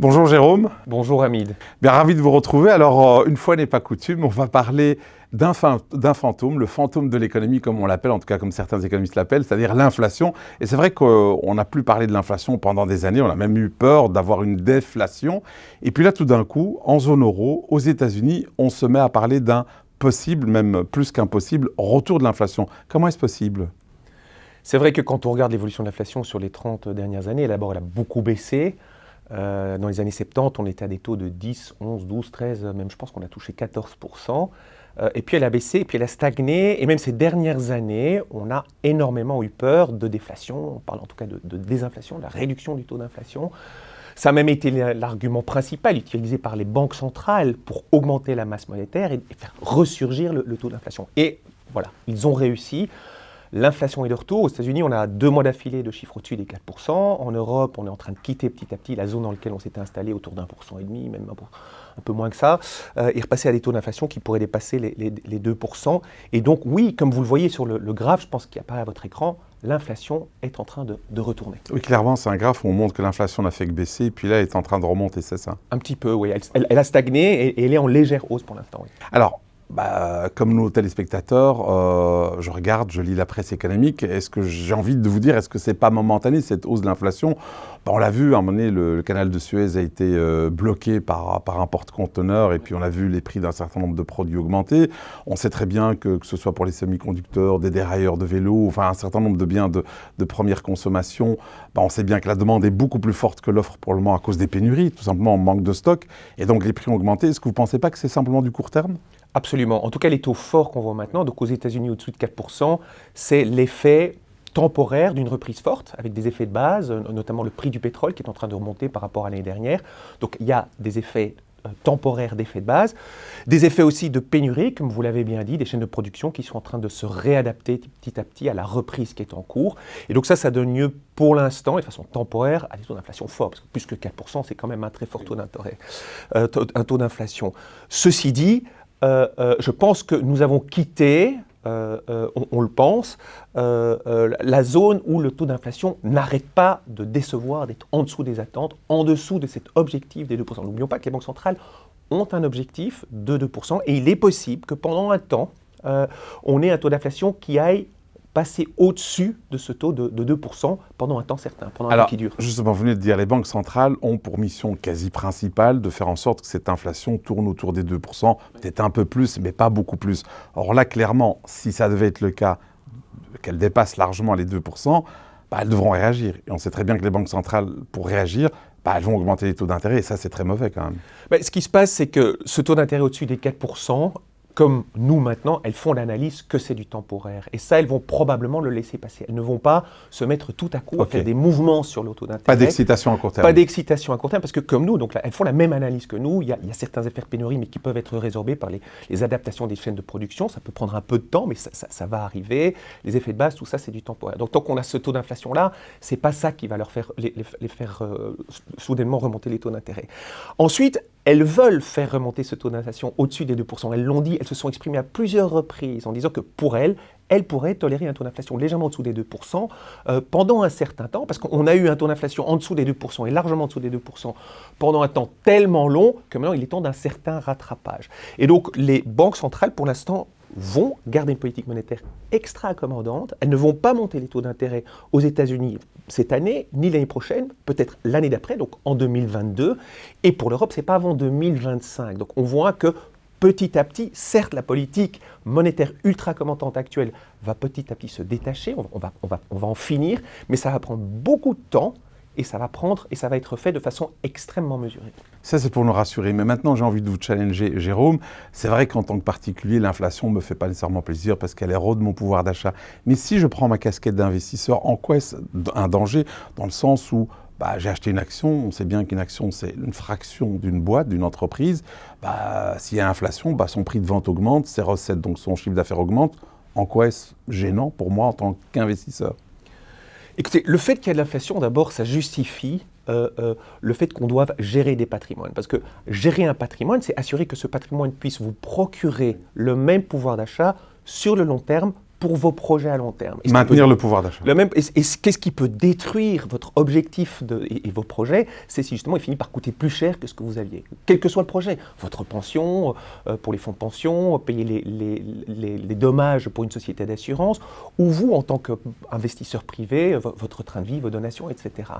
Bonjour Jérôme. Bonjour Hamid. Bien ravi de vous retrouver. Alors, euh, une fois n'est pas coutume, on va parler d'un fantôme, le fantôme de l'économie comme on l'appelle, en tout cas comme certains économistes l'appellent, c'est-à-dire l'inflation. Et c'est vrai qu'on n'a plus parlé de l'inflation pendant des années, on a même eu peur d'avoir une déflation. Et puis là, tout d'un coup, en zone euro, aux États-Unis, on se met à parler d'un possible, même plus qu'impossible, retour de l'inflation. Comment est-ce possible? C'est vrai que quand on regarde l'évolution de l'inflation sur les 30 dernières années, d'abord elle a beaucoup baissé. Euh, dans les années 70, on était à des taux de 10, 11, 12, 13, même je pense qu'on a touché 14%. Euh, et puis elle a baissé, et puis elle a stagné. Et même ces dernières années, on a énormément eu peur de déflation. On parle en tout cas de, désinflation, de la réduction du taux d'inflation. Ça a même été l'argument principal utilisé par les banques centrales pour augmenter la masse monétaire et faire ressurgir le taux d'inflation. Et voilà, ils ont réussi. L'inflation est de retour. Aux États-Unis, on a deux mois d'affilée de chiffres au-dessus des 4%. En Europe, on est en train de quitter petit à petit la zone dans laquelle on s'était installé autour d'un pour cent et demi, même un peu moins que ça, euh, et repasser à des taux d'inflation qui pourraient dépasser les, 2%. Et donc, oui, comme vous le voyez sur le, graphe, je pense qu'il apparaît à votre écran, l'inflation est en train de, retourner. Oui, clairement, c'est un graphe où on montre que l'inflation n'a fait que baisser, et puis là, elle est en train de remonter, c'est ça? Un petit peu, oui. Elle, a stagné et, elle est en légère hausse pour l'instant. Oui. Alors, bah, comme nos téléspectateurs, euh, je regarde, je lis la presse économique. Est-ce que j'ai envie de vous dire, est-ce que c'est pas momentané cette hausse de l'inflation bah, On l'a vu, à un moment donné, le, canal de Suez a été euh, bloqué par, un porte-conteneur et puis on a vu les prix d'un certain nombre de produits augmenter. On sait très bien que, que ce soit pour les semi-conducteurs, des dérailleurs de vélos, enfin un certain nombre de biens de, de première consommation, bah, on sait bien que la demande est beaucoup plus forte que l'offre pour le moment à cause des pénuries, tout simplement on manque de stock et donc les prix ont augmenté. Est-ce que vous ne pensez pas que c'est simplement du court terme? Absolument. En tout cas, les taux forts qu'on voit maintenant, donc aux États-Unis au-dessus de 4%, c'est l'effet temporaire d'une reprise forte, avec des effets de base, notamment le prix du pétrole qui est en train de remonter par rapport à l'année dernière. Donc il y a des effets euh, temporaires d'effets de base, des effets aussi de pénurie, comme vous l'avez bien dit, des chaînes de production qui sont en train de se réadapter petit à petit à la reprise qui est en cours. Et donc ça, ça donne lieu pour l'instant, de façon temporaire, à des taux d'inflation forts, parce que plus que 4%, c'est quand même un très fort taux d'intérêt, euh, un taux d'inflation. Ceci dit, euh, euh, je pense que nous avons quitté, euh, on, le pense, la zone où le taux d'inflation n'arrête pas de décevoir, d'être en dessous des attentes, en dessous de cet objectif des 2%. N'oublions pas que les banques centrales ont un objectif de 2%, et il est possible que pendant un temps, on ait un taux d'inflation qui aille passer au-dessus de ce taux de, 2% pendant un temps certain, pendant un temps qui dure. Justement, vous venez de dire, les banques centrales ont pour mission quasi principale de faire en sorte que cette inflation tourne autour des 2%, peut-être un peu plus, mais pas beaucoup plus. Or là, clairement, si ça devait être le cas, qu'elle dépasse largement les 2%, bah, elles devront réagir. Et on sait très bien que les banques centrales, pour réagir, bah, elles vont augmenter les taux d'intérêt, et ça, c'est très mauvais quand même. Bah, ce qui se passe, c'est que ce taux d'intérêt au-dessus des 4%, comme nous maintenant, elles font l'analyse que c'est du temporaire. Et ça, elles vont probablement le laisser passer. Elles ne vont pas se mettre tout à coup à faire des mouvements sur l'auto d'intérêt. Pas d'excitation à court terme. Pas d'excitation à court terme, parce que comme nous, donc elles font la même analyse que nous. Il y a, certains effets de pénurie, mais qui peuvent être résorbés par les, adaptations des chaînes de production. Ça peut prendre un peu de temps, mais ça, va arriver. Les effets de base, tout ça, c'est du temporaire. Donc tant qu'on a ce taux d'inflation-là, c'est pas ça qui va leur faire, les, faire euh, soudainement remonter les taux d'intérêt. Ensuite, elles veulent faire remonter ce taux d'inflation au-dessus des 2%. Elles l'ont dit, elles se sont exprimées à plusieurs reprises en disant que pour elles, elles pourraient tolérer un taux d'inflation légèrement en dessous des 2% euh, pendant un certain temps, parce qu'on a eu un taux d'inflation en dessous des 2% et largement en dessous des 2% pendant un temps tellement long que maintenant il est temps d'un certain rattrapage. Et donc les banques centrales, pour l'instant, vont garder une politique monétaire extra accommodante. Elles ne vont pas monter les taux d'intérêt aux États-Unis cette année, ni l'année prochaine, peut-être l'année d'après, donc en 2022. Et pour l'Europe, ce n'est pas avant 2025. Donc on voit que petit à petit, certes, la politique monétaire ultra accommodante actuelle va petit à petit se détacher, on, va, on, va, on va en finir, mais ça va prendre beaucoup de temps et ça va prendre et ça va être fait de façon extrêmement mesurée. Ça, c'est pour nous rassurer. Mais maintenant, j'ai envie de vous challenger, Jérôme. C'est vrai qu'en tant que particulier, l'inflation ne me fait pas nécessairement plaisir parce qu'elle érode mon pouvoir d'achat. Mais si je prends ma casquette d'investisseur, en quoi est-ce un danger? Dans le sens où bah, j'ai acheté une action, on sait bien qu'une action, c'est une fraction d'une boîte, d'une entreprise. Bah, S'il y a inflation, bah, son prix de vente augmente, ses recettes, donc son chiffre d'affaires augmente. En quoi est-ce gênant pour moi en tant qu'investisseur? Écoutez, le fait qu'il y ait de l'inflation, d'abord, ça justifie euh, euh, le fait qu'on doive gérer des patrimoines. Parce que gérer un patrimoine, c'est assurer que ce patrimoine puisse vous procurer le même pouvoir d'achat sur le long terme pour vos projets à long terme. Maintenir le pouvoir d'achat. Le même, et, qu'est-ce qui peut détruire votre objectif de, et, vos projets C'est si justement il finit par coûter plus cher que ce que vous aviez. Quel que soit le projet, votre pension, euh, pour les fonds de pension, payer les, les, les, dommages pour une société d'assurance, ou vous en tant qu'investisseur privé, votre train de vie, vos donations, etc.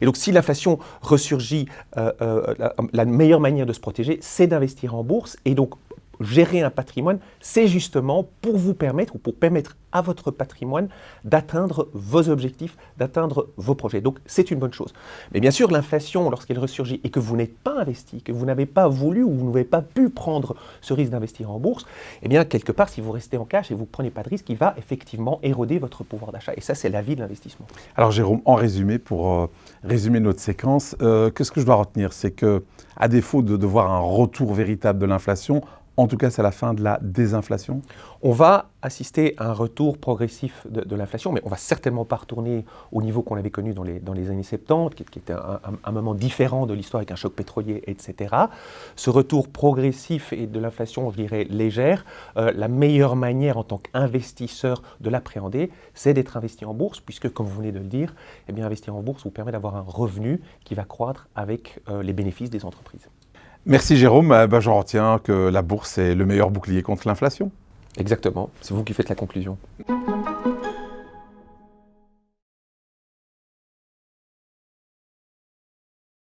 Et donc si l'inflation ressurgit, euh, euh, la, la meilleure manière de se protéger, c'est d'investir en bourse. Et donc gérer un patrimoine, c'est justement pour vous permettre, ou pour permettre à votre patrimoine d'atteindre vos objectifs, d'atteindre vos projets. Donc c'est une bonne chose. Mais bien sûr, l'inflation, lorsqu'elle ressurgit et que vous n'êtes pas investi, que vous n'avez pas voulu ou vous n'avez pas pu prendre ce risque d'investir en bourse, eh bien quelque part, si vous restez en cash et vous ne prenez pas de risque, il va effectivement éroder votre pouvoir d'achat. Et ça, c'est la vie de l'investissement. Alors Jérôme, en résumé, pour euh, résumer notre séquence, euh, qu'est-ce que je dois retenir? C'est que, à défaut de, de voir un retour véritable de l'inflation, en tout cas, c'est la fin de la désinflation On va assister à un retour progressif de, l'inflation, mais on va certainement pas retourner au niveau qu'on avait connu dans les, dans les années 70, qui, était un, moment différent de l'histoire avec un choc pétrolier, etc. Ce retour progressif et de l'inflation, je dirais, légère, euh, la meilleure manière en tant qu'investisseur de l'appréhender, c'est d'être investi en bourse, puisque, comme vous venez de le dire, eh bien, investir en bourse vous permet d'avoir un revenu qui va croître avec euh, les bénéfices des entreprises. Merci Jérôme. Ben, J'en retiens que la bourse est le meilleur bouclier contre l'inflation. Exactement. C'est vous qui faites la conclusion.